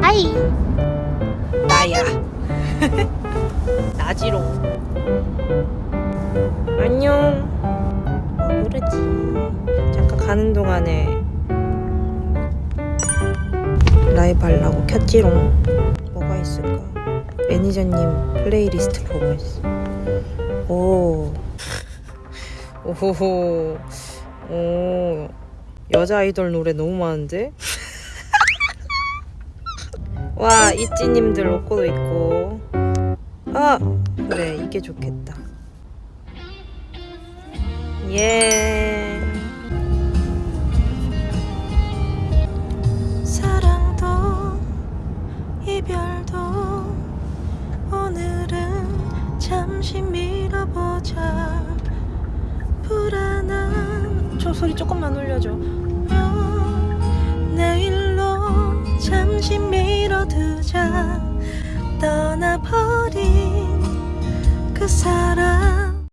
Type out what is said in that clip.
Hi. 나야. 나지롱. 안녕. 뭐 부르지. 잠깐 가는 동안에 라이브 하려고 켰지롱. 뭐가 있을까? 매니저님 플레이리스트 보고 있어. 오. 오호호. 오. 여자 아이돌 노래 너무 많은데 와 있지님들 로고도 있고. 아 그래 이게 좋겠다. 예. 사랑도 이별도 오늘은 잠시 미뤄보자. 불안한 저 소리 조금만 올려줘 啊